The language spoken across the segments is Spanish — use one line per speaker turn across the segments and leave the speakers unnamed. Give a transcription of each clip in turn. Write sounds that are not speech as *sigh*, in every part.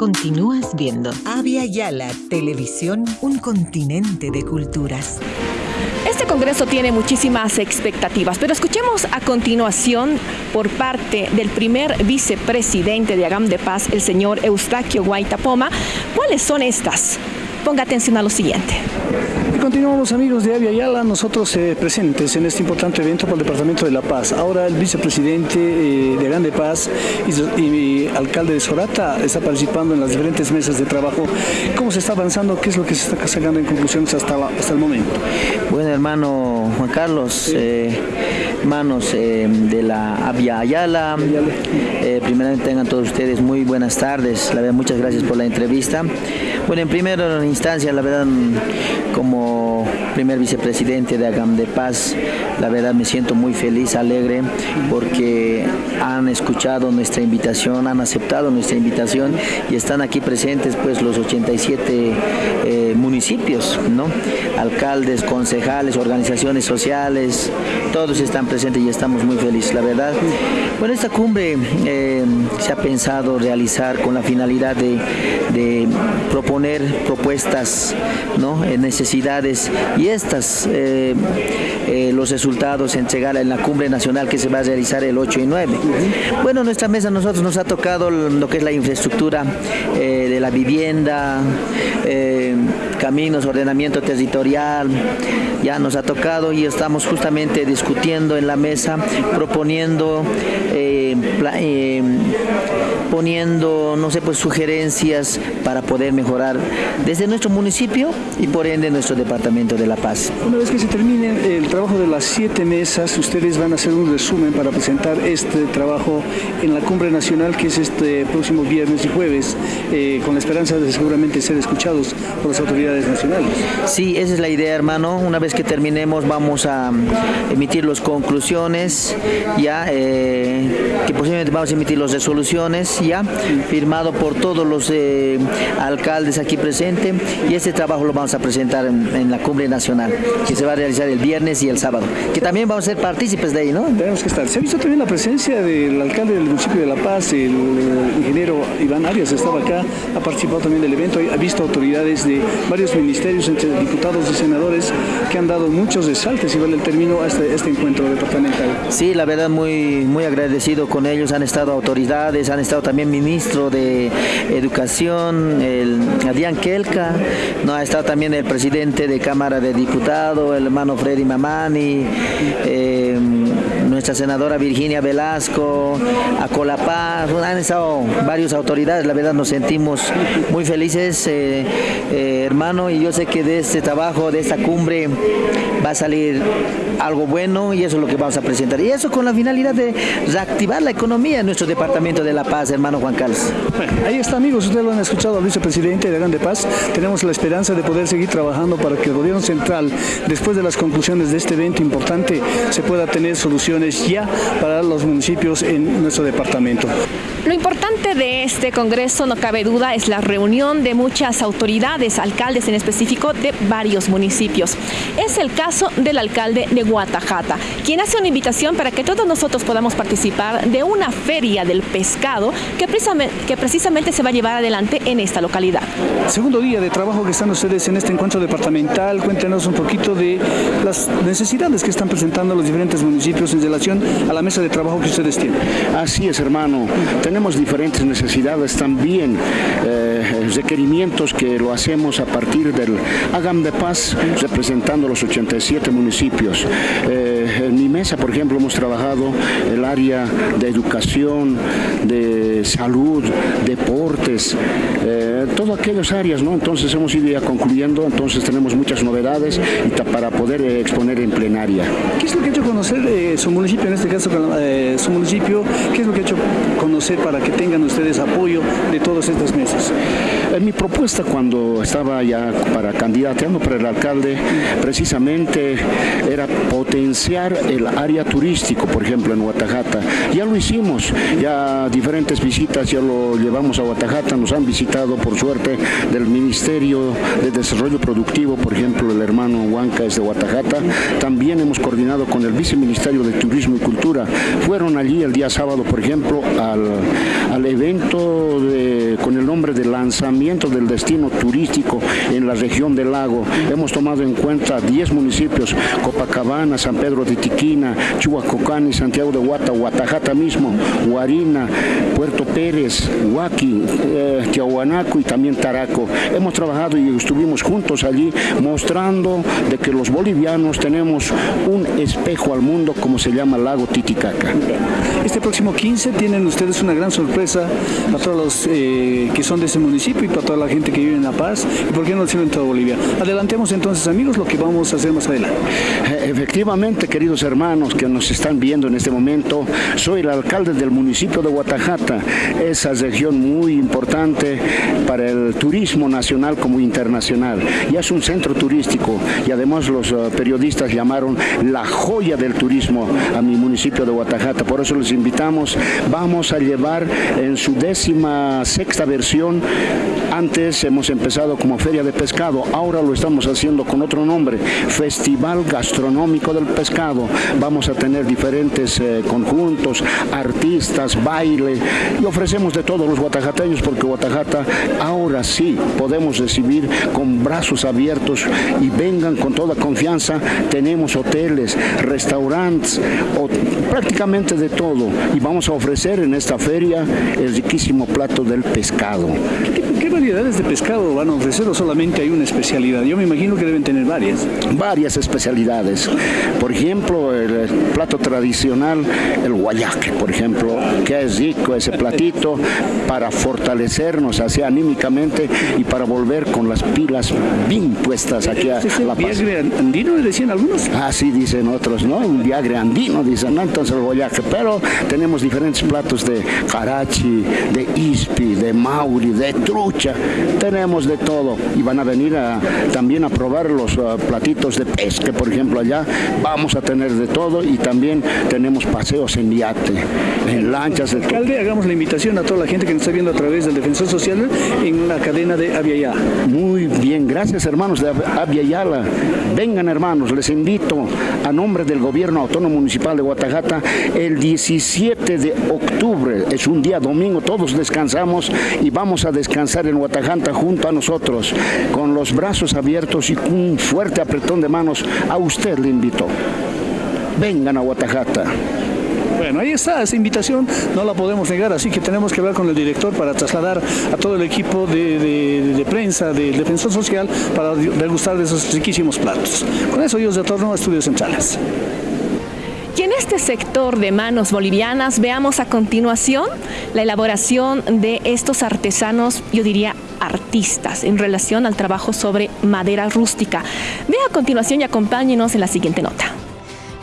Continúas viendo
Avia Yala Televisión, un continente de culturas.
Este Congreso tiene muchísimas expectativas, pero escuchemos a continuación por parte del primer vicepresidente de Agam de Paz, el señor Eustaquio Guaitapoma, cuáles son estas. Ponga atención a lo siguiente.
Continuamos amigos de Avia Yala, nosotros eh, presentes en este importante evento por el Departamento de La Paz. Ahora el vicepresidente eh, de Grande Paz y, y, alcalde de Sorata está participando en las diferentes mesas de trabajo. ¿Cómo se está avanzando? ¿Qué es lo que se está sacando en conclusiones hasta, hasta el momento?
Bueno hermano Juan Carlos, sí. eh, hermanos de la Avia Ayala, primeramente tengan todos ustedes muy buenas tardes, la verdad muchas gracias por la entrevista. Bueno, en primera instancia, la verdad, como primer vicepresidente de Agam de Paz, la verdad me siento muy feliz, alegre, porque han escuchado nuestra invitación, han aceptado nuestra invitación y están aquí presentes pues los 87 eh, municipios, ¿no? Alcaldes, concejales, organizaciones sociales, todos están presentes y estamos muy felices, la verdad. Bueno, esta cumbre eh, se ha pensado realizar con la finalidad de, proponer propuestas, ¿no? necesidades y estas, eh, eh, los resultados entregar en la cumbre nacional que se va a realizar el 8 y 9. Bueno, nuestra mesa nosotros nos ha tocado lo que es la infraestructura eh, de la vivienda, caminos, ordenamiento territorial, ya nos ha tocado y estamos justamente discutiendo en la mesa, proponiendo poniendo, no sé, pues sugerencias para poder mejorar desde nuestro municipio y por ende nuestro departamento de La Paz.
Una vez que se termine el trabajo de las siete mesas, ustedes van a hacer un resumen para presentar este trabajo en la cumbre nacional que es este próximo viernes y jueves, eh, con la esperanza de seguramente ser escuchados por las autoridades nacionales.
Sí, esa es la idea, hermano. Una vez que terminemos vamos a emitir las conclusiones, ya eh, que posiblemente vamos a emitir las resoluciones ya firmado por todos los eh, alcaldes aquí presentes y este trabajo lo vamos a presentar en, la cumbre nacional que se va a realizar el viernes y el sábado, que también vamos a ser partícipes de ahí, ¿no?
Tenemos que estar. Se ha visto también la presencia del alcalde del municipio de La Paz, el, el ingeniero Iván Arias estaba acá, ha participado también del evento, ha visto autoridades de varios ministerios, entre diputados y senadores, que han dado muchos resaltes, y vale el término, a este, este encuentro departamental.
Sí, la verdad muy, muy agradecido con ellos, han estado autoridades, han estado también ministro de Educación, el Adrián Kelka, no ha estado también el presidente de Cámara de Diputados, el hermano Freddy Mamani, eh, nuestra senadora Virginia Velasco, Acolapaz, han estado varias autoridades, la verdad nos sentimos muy felices, eh, eh, hermano, y yo sé que de este trabajo, de esta cumbre, va a salir algo bueno y eso es lo que vamos a presentar. Y eso con la finalidad de reactivar la economía en nuestro departamento de La Paz, hermano Juan Carlos.
Bueno, ahí está amigos, ustedes lo han escuchado al vicepresidente de Gran de Paz. Tenemos la esperanza de poder seguir trabajando para que el gobierno central, después de las conclusiones de este evento importante, se pueda tener soluciones ya para los municipios en nuestro departamento.
Lo importante de este congreso, no cabe duda, es la reunión de muchas autoridades, alcaldes en específico de varios municipios. Es el caso del alcalde de Guatajata, quien hace una invitación para que todos nosotros podamos participar de una feria del pescado que precisamente, que precisamente se va a llevar adelante en esta localidad.
Segundo día de trabajo que están ustedes en este encuentro departamental, cuéntenos un poquito de las necesidades que están presentando los diferentes municipios en relación a la mesa de trabajo que ustedes tienen.
Así es, hermano. Tenemos diferentes necesidades también, eh, requerimientos que lo hacemos a partir del Agam de Paz, representando los 87 municipios. Eh, en mi mesa, por ejemplo, hemos trabajado el área de educación, de salud, deportes, eh, todas aquellas áreas, ¿no? Entonces hemos ido ya concluyendo, entonces tenemos muchas novedades para poder eh, exponer en plenaria.
¿Qué es lo que ha hecho conocer eh, su municipio, en este caso eh, su municipio, qué es lo que ha hecho conocer para que tengan ustedes apoyo de todas estas mesas?
Mi propuesta cuando estaba ya para candidateando para el alcalde, precisamente era potenciar el área turístico, por ejemplo, en Guatajata. Ya lo hicimos, ya diferentes visitas ya lo llevamos a Guatajata, nos han visitado por suerte del Ministerio de Desarrollo Productivo, por ejemplo, el hermano Huanca es de Guatajata. También hemos coordinado con el Viceministerio de Turismo y Cultura. Fueron allí el día sábado, por ejemplo, al, al evento de, con el nombre de lanzamiento del destino turístico en la región del lago. Hemos tomado en cuenta 10 municipios, Copacabana, San Pedro de Tiquina, Chihuacocani, Santiago de Guata, Guatajata mismo, Guarina, Puerto Pérez, Huaki, eh, y también Taraco. Hemos trabajado y estuvimos juntos allí mostrando de que los bolivianos tenemos un espejo al mundo como se llama Lago Titicaca.
Este próximo 15 tienen ustedes una gran sorpresa para todos los eh, que son de ese municipio y para toda la gente que vive en La Paz y por qué no decirlo en toda Bolivia. Adelantemos entonces amigos lo que vamos a hacer más adelante.
Eh, efectivamente, queridos hermanos que nos están viendo en este momento, soy el alcalde del municipio de Guatajata, esa región muy importante para el turismo nacional como internacional. Ya es un centro turístico y además los eh, periodistas llamaron la joya del turismo a mi municipio de Guatajata. Por eso les invitamos, vamos a llevar en su décima sexta versión, antes hemos empezado como feria de pescado, ahora lo estamos haciendo con otro nombre, Festival Gastronómico del Pescado. Vamos a tener diferentes eh, conjuntos, artistas, baile y ofrecemos de todos los guatajateños porque Guatajata ahora sí podemos recibir con brazos abiertos y vengan con toda confianza. Tenemos hoteles, restaurantes, prácticamente de todo y vamos a ofrecer en esta feria el riquísimo plato del pescado.
¿Qué, variedades de pescado van a ofrecer o solamente hay una especialidad? Yo me imagino que deben tener varias.
Varias especialidades. Por ejemplo, el plato tradicional, el guayaque, por ejemplo, que es rico ese platito *laughs* para fortalecernos así anímicamente y para volver con las pilas bien puestas aquí a
La Paz. ¿Viagre andino decían algunos?
Así dicen otros, ¿no? Un viagre andino, dicen, ¿no? Entonces el guayaque, pero tenemos diferentes platos de carachi, de ispi, de de trucha, tenemos de todo y van a venir también a probar los uh, platitos de pesca, por ejemplo, allá vamos a tener de todo y también tenemos paseos en yate, en lanchas. De
Alcalde, hagamos la invitación a toda la gente que nos está viendo a través del Defensor Social en la cadena de Aviala.
Muy bien, gracias hermanos de Aviala. Vengan hermanos, les invito a nombre del Gobierno Autónomo Municipal de Guatajata el 17 de octubre, es un día domingo, todos descansamos y vamos a descansar en Guatajanta junto a nosotros, con los brazos abiertos y un fuerte apretón de manos. A usted le invito. Vengan a Guatajata.
Bueno, ahí está, esa invitación no la podemos negar, así que tenemos que hablar con el director para trasladar a todo el equipo de, prensa del Defensor Social para degustar de esos riquísimos platos. Con eso yo retorno a Estudios Centrales.
Y en este sector de manos bolivianas veamos a continuación la elaboración de estos artesanos, yo diría artistas, en relación al trabajo sobre madera rústica. Vea a continuación y acompáñenos en la siguiente nota.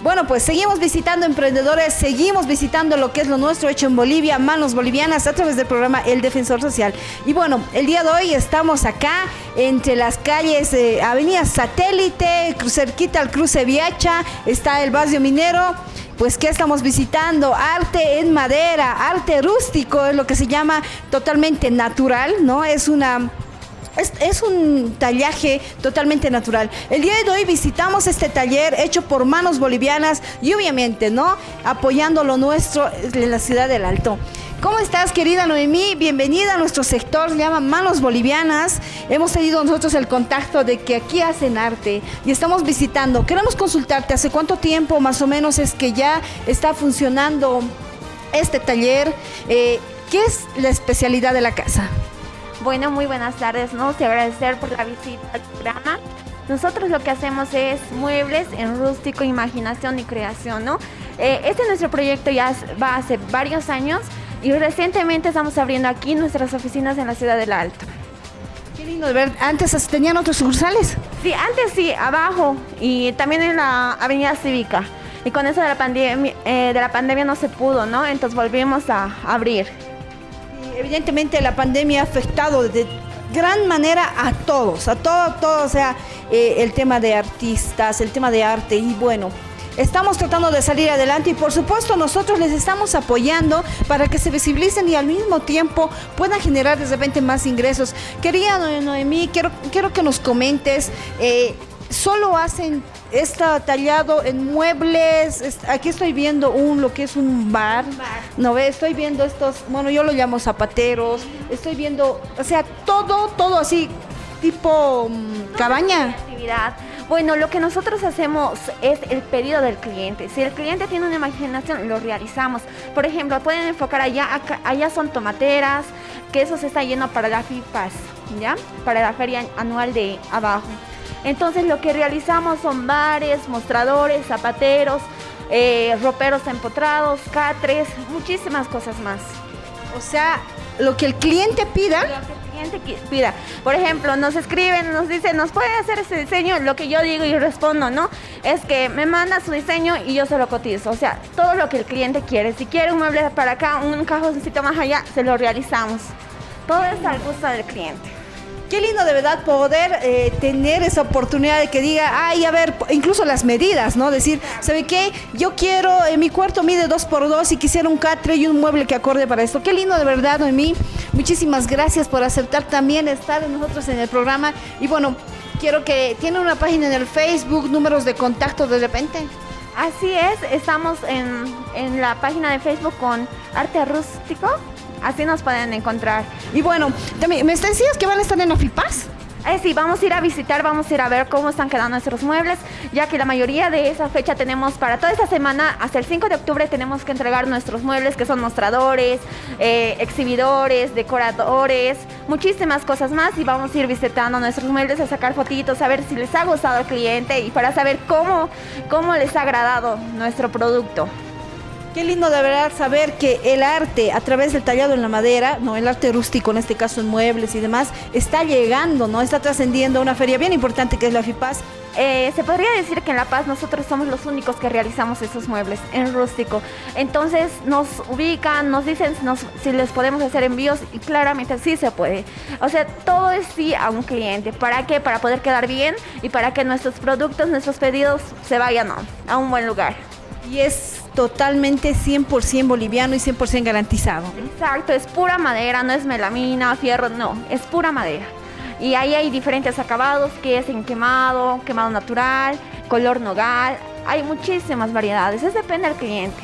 Bueno, pues seguimos visitando emprendedores, seguimos visitando lo que es lo nuestro hecho en Bolivia, manos bolivianas, a través del programa El Defensor Social. Y bueno, el día de hoy estamos acá entre las calles de Avenida Satélite, cerquita al cruce Viacha, está el barrio minero. Pues, ¿qué estamos visitando? Arte en madera, arte rústico, es lo que se llama totalmente natural, ¿no? Es una es, un tallaje totalmente natural. El día de hoy visitamos este taller hecho por manos bolivianas y obviamente, ¿no? Apoyando lo nuestro en la ciudad del Alto. ¿Cómo estás, querida Noemí? Bienvenida a nuestro sector, se llama Manos Bolivianas. Hemos tenido nosotros el contacto de que aquí hacen arte y estamos visitando. Queremos consultarte, ¿hace cuánto tiempo más o menos es que ya está funcionando este taller? Eh, ¿Qué es la especialidad de la casa?
Bueno, muy buenas tardes, ¿no? Te agradecer por la visita al programa. Nosotros lo que hacemos es muebles en rústico, imaginación y creación, ¿no? Eh, este nuestro proyecto ya va hace varios años y recientemente estamos abriendo aquí nuestras oficinas en la ciudad del Alto.
Qué lindo de ver. ¿Antes tenían otros sucursales?
Sí, antes sí, abajo y también en la Avenida Cívica. Y con eso de la, pandemia, eh, de la pandemia no se pudo, ¿no? Entonces volvimos a abrir
evidentemente la pandemia ha afectado de gran manera a todos, a todo, todo, o sea, eh, el tema de artistas, el tema de arte y bueno, estamos tratando de salir adelante y por supuesto nosotros les estamos apoyando para que se visibilicen y al mismo tiempo puedan generar de repente más ingresos. Quería Noemí, quiero, quiero que nos comentes, eh, ¿solo hacen está tallado en muebles. Aquí estoy viendo un lo que es un bar. No ve, estoy viendo estos, bueno, yo lo llamo zapateros. Estoy viendo, o sea, todo, todo así, tipo mm, cabaña.
Actividad. Bueno, lo que nosotros hacemos es el pedido del cliente. Si el cliente tiene una imaginación, lo realizamos. Por ejemplo, pueden enfocar allá, allá son tomateras, que eso se está yendo para la FIPAS, ¿ya? Para la feria anual de abajo. Entonces lo que realizamos son bares, mostradores, zapateros, eh, roperos empotrados, catres, muchísimas cosas más.
O sea, lo que el cliente pida
que pida. Por ejemplo, nos escriben, nos dicen, ¿nos puede hacer ese diseño? Lo que yo digo y respondo, ¿no? Es que me manda su diseño y yo se lo cotizo. O sea, todo lo que el cliente quiere. Si quiere un mueble para acá, un cajoncito más allá, se lo realizamos. Todo es al gusto del cliente.
Qué lindo de verdad poder eh, tener esa oportunidad de que diga, ay, a ver, incluso las medidas, ¿no? Decir, ¿sabe qué? Yo quiero, en mi cuarto mide dos por dos y quisiera un catre y un mueble que acorde para esto. Qué lindo de verdad, Noemí. Muchísimas gracias por aceptar también estar nosotros en el programa. Y bueno, quiero que tiene una página en el Facebook, números de contacto de repente.
Así es, estamos en, en la página de Facebook con Arte Rústico Así nos pueden encontrar.
Y bueno, ¿me decías que van a estar en Ofipas?
Eh, sí, vamos a ir a visitar, vamos a ir a ver cómo están quedando nuestros muebles, ya que la mayoría de esa fecha tenemos para toda esta semana, hasta el 5 de octubre tenemos que entregar nuestros muebles, que son mostradores, eh, exhibidores, decoradores, muchísimas cosas más y vamos a ir visitando nuestros muebles, a sacar fotitos, a ver si les ha gustado al cliente y para saber cómo, cómo les ha agradado nuestro producto.
Qué lindo de verdad saber que el arte a través del tallado en la madera, no el arte rústico, en este caso en muebles y demás, está llegando, ¿no? Está trascendiendo a una feria bien importante que es la FIPAS.
Eh, se podría decir que en La Paz nosotros somos los únicos que realizamos esos muebles en rústico. Entonces nos ubican, nos dicen si les podemos hacer envíos y claramente sí se puede. O sea, todo es sí a un cliente. ¿Para qué? Para poder quedar bien y para que nuestros productos, nuestros pedidos se vayan a un buen lugar.
Y es totalmente 100% boliviano y 100% garantizado.
Exacto, es pura madera, no es melamina, fierro, no, es pura madera. Y ahí hay diferentes acabados, que es en quemado, quemado natural, color nogal, hay muchísimas variedades, eso depende del cliente.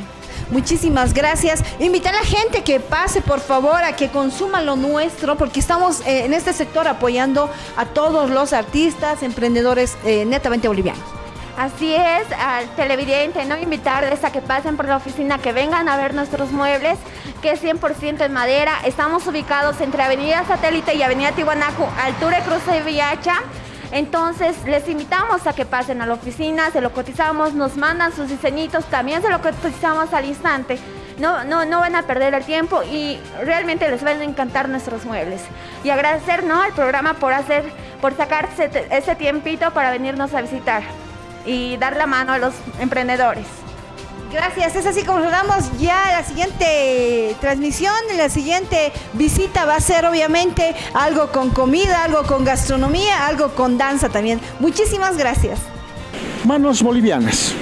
Muchísimas gracias. Invitar a la gente que pase, por favor, a que consuma lo nuestro, porque estamos eh, en este sector apoyando a todos los artistas, emprendedores eh, netamente bolivianos.
Así es, al televidente, no invitarles a que pasen por la oficina, que vengan a ver nuestros muebles, que es 100% en madera. Estamos ubicados entre Avenida Satélite y Avenida Tiwanaku, altura de Cruz de Villacha. Entonces, les invitamos a que pasen a la oficina, se lo cotizamos, nos mandan sus diseñitos, también se lo cotizamos al instante. No, no, no van a perder el tiempo y realmente les van a encantar nuestros muebles. Y agradecer ¿no? al programa por hacer, por sacarse ese tiempito para venirnos a visitar y dar la mano a los emprendedores.
Gracias, es así como nos damos ya la siguiente transmisión, la siguiente visita va a ser obviamente algo con comida, algo con gastronomía, algo con danza también. Muchísimas gracias.
Manos bolivianas.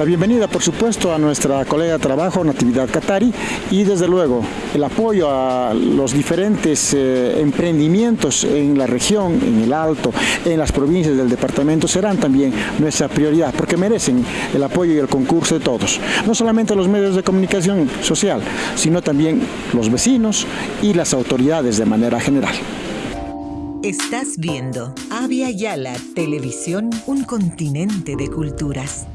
La bienvenida, por supuesto, a nuestra colega de trabajo, Natividad Catari, y desde luego el apoyo a los diferentes eh, emprendimientos en la región, en el Alto, en las provincias del departamento, serán también nuestra prioridad, porque merecen el apoyo y el concurso de todos. No solamente los medios de comunicación social, sino también los vecinos y las autoridades de manera general.
Estás viendo Avia Yala Televisión, un continente de culturas.